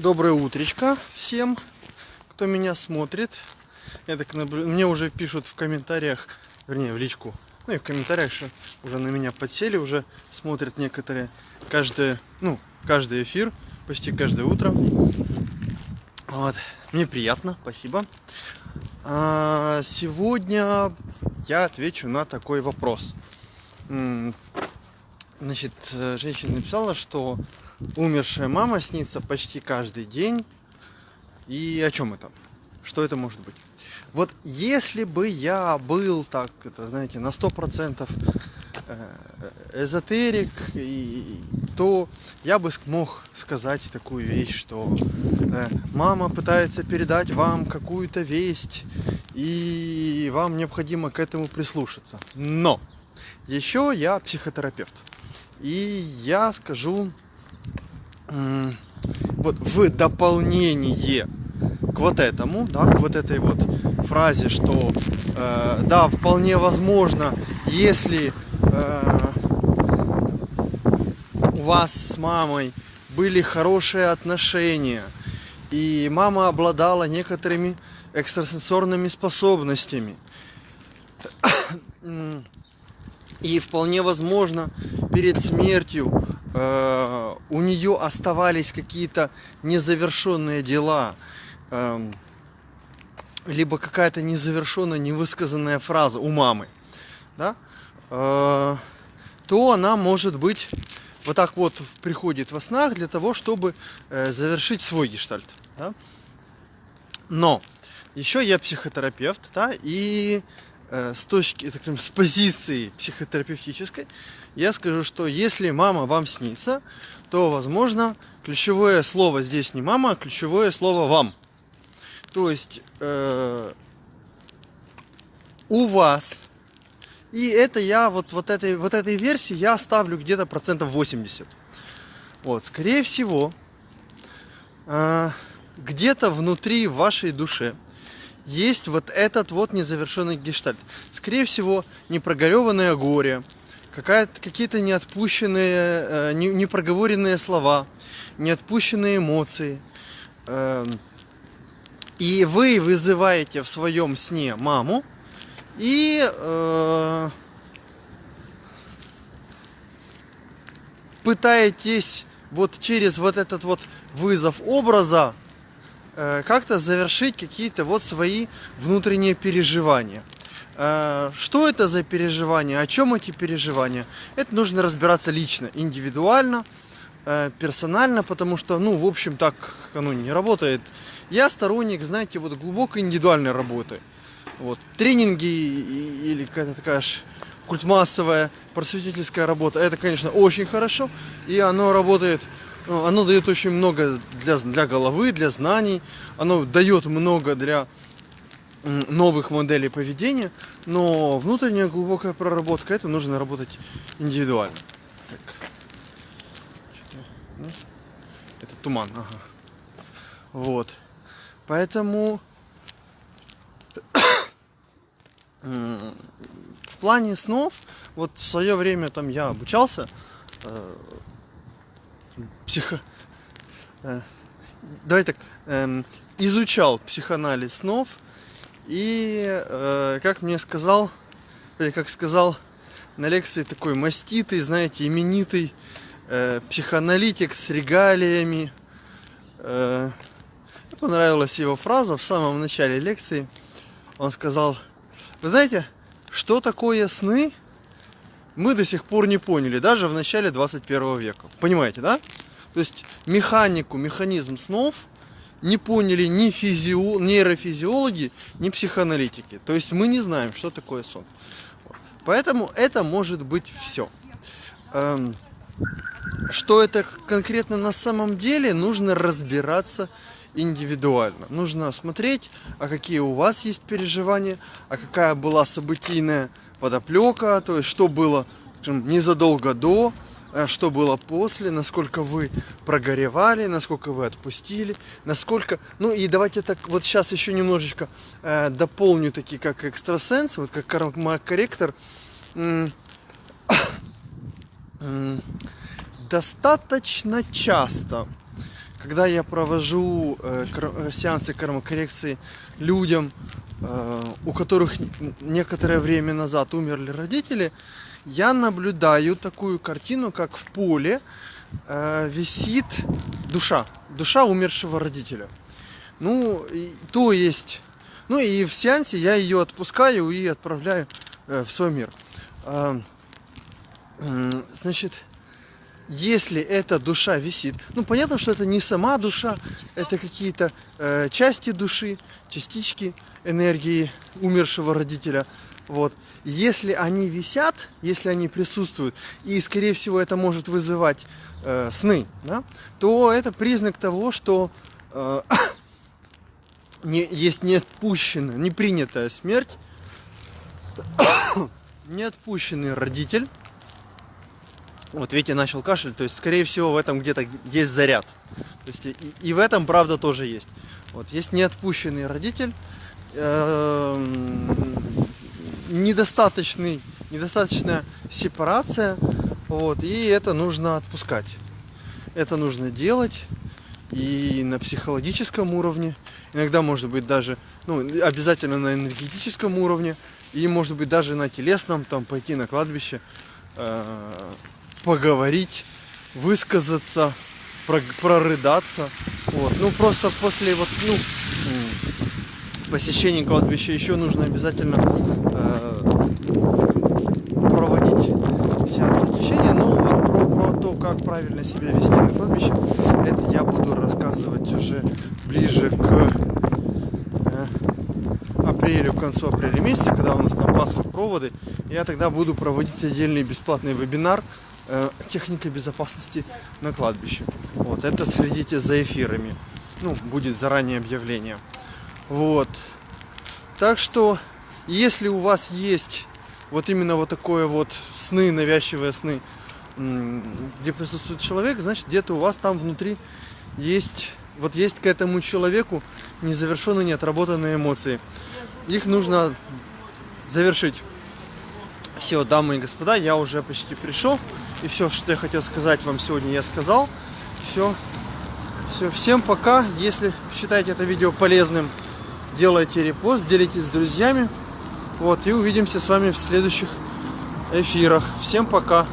Доброе утречко всем, кто меня смотрит. Я так наблю... Мне уже пишут в комментариях, вернее в личку, ну и в комментариях, что уже на меня подсели, уже смотрят некоторые каждый, ну, каждый эфир, почти каждое утро. Вот. Мне приятно, спасибо. А, сегодня я отвечу на такой вопрос. Значит, женщина написала, что умершая мама снится почти каждый день. И о чем это? Что это может быть? Вот если бы я был так, это, знаете, на сто процентов э, эзотерик, и, то я бы мог сказать такую вещь, что э, мама пытается передать вам какую-то весть, и вам необходимо к этому прислушаться. Но еще я психотерапевт. И я скажу вот в дополнение к вот этому, да, к вот этой вот фразе, что э, да, вполне возможно, если э, у вас с мамой были хорошие отношения, и мама обладала некоторыми экстрасенсорными способностями, и вполне возможно перед смертью э, у нее оставались какие-то незавершенные дела, э, либо какая-то незавершенная, невысказанная фраза у мамы, да, э, то она может быть вот так вот приходит во снах для того, чтобы э, завершить свой гештальт. Да? Но еще я психотерапевт, да, и с точки, так скажем, с позиции психотерапевтической я скажу, что если мама вам снится, то, возможно, ключевое слово здесь не мама, а ключевое слово вам. То есть э, у вас, и это я вот, вот, этой, вот этой версии я ставлю где-то процентов 80. Вот, скорее всего, э, где-то внутри вашей души есть вот этот вот незавершенный гештальт. Скорее всего, непрогореванное горе, какие-то неотпущенные, э, не, непроговоренные слова, неотпущенные эмоции. Э, и вы вызываете в своем сне маму и э, пытаетесь вот через вот этот вот вызов образа как-то завершить какие-то вот свои внутренние переживания. Э, что это за переживания, о чем эти переживания? Это нужно разбираться лично, индивидуально, э, персонально, потому что, ну, в общем, так оно не работает. Я сторонник, знаете, вот глубокой индивидуальной работы. Вот, тренинги или какая-то такая культмассовая просветительская работа, это, конечно, очень хорошо, и оно работает, оно дает очень много для, для головы, для знаний, оно дает много для новых моделей поведения, но внутренняя глубокая проработка, это нужно работать индивидуально. Так. Ну, это туман, ага. Вот. Поэтому в плане снов, вот в свое время там я обучался э, психо... Э, давай так, э, изучал психоанализ снов, и, э, как мне сказал, или как сказал на лекции такой маститый, знаете, именитый э, психоаналитик с регалиями. Э, понравилась его фраза в самом начале лекции. Он сказал, вы знаете, что такое сны, мы до сих пор не поняли, даже в начале 21 века. Понимаете, да? То есть механику, механизм снов – не поняли ни физио, нейрофизиологи, ни психоаналитики. То есть мы не знаем, что такое сон. Поэтому это может быть все. Эм, что это конкретно на самом деле, нужно разбираться индивидуально. Нужно смотреть, а какие у вас есть переживания, а какая была событийная подоплека, то есть что было скажем, незадолго до, Э, что было после, насколько вы прогоревали, насколько вы отпустили, насколько... Ну и давайте так вот сейчас еще немножечко э, дополню такие как экстрасенс, вот как корректор. Достаточно часто, когда я провожу э, кор- сеансы кормокоррекции людям, э, у которых некоторое время назад умерли родители, я наблюдаю такую картину, как в поле э, висит душа, душа умершего родителя. Ну, и, то есть, ну и в сеансе я ее отпускаю и отправляю э, в свой мир. Э, э, значит, если эта душа висит, ну понятно, что это не сама душа, это какие-то э, части души, частички энергии умершего родителя. Вот. Если они висят, если они присутствуют, и, скорее всего, это может вызывать э, сны, да, то это признак того, что э, не, есть неотпущенная, непринятая смерть, неотпущенный родитель. Вот Витя начал кашель, то есть, скорее всего, в этом где-то есть заряд. То есть, и, и в этом правда тоже есть. Вот, есть неотпущенный родитель, эм, недостаточный, недостаточная сепарация, вот, и это нужно отпускать. Это нужно делать и на психологическом уровне, иногда может быть даже, ну, обязательно на энергетическом уровне, и может быть даже на телесном, там пойти на кладбище, э, поговорить, высказаться, про, прорыдаться. Вот. Ну просто после вот, ну, посещения кладбища еще нужно обязательно э, проводить сеанс очищения. Но вот про, про то, как правильно себя вести на кладбище, это я буду рассказывать уже ближе к э, апрелю, к концу апреля месяца, когда у нас на Пасхах проводы. Я тогда буду проводить отдельный бесплатный вебинар э, техника безопасности на кладбище. Вот, это следите за эфирами. Ну, будет заранее объявление. Вот. Так что, если у вас есть вот именно вот такое вот сны, навязчивые сны, где присутствует человек, значит, где-то у вас там внутри есть, вот есть к этому человеку незавершенные, неотработанные эмоции. Их нужно завершить. Все, дамы и господа, я уже почти пришел. И все, что я хотел сказать вам сегодня, я сказал. Все. Все, всем пока. Если считаете это видео полезным, делайте репост, делитесь с друзьями. Вот, и увидимся с вами в следующих эфирах. Всем пока.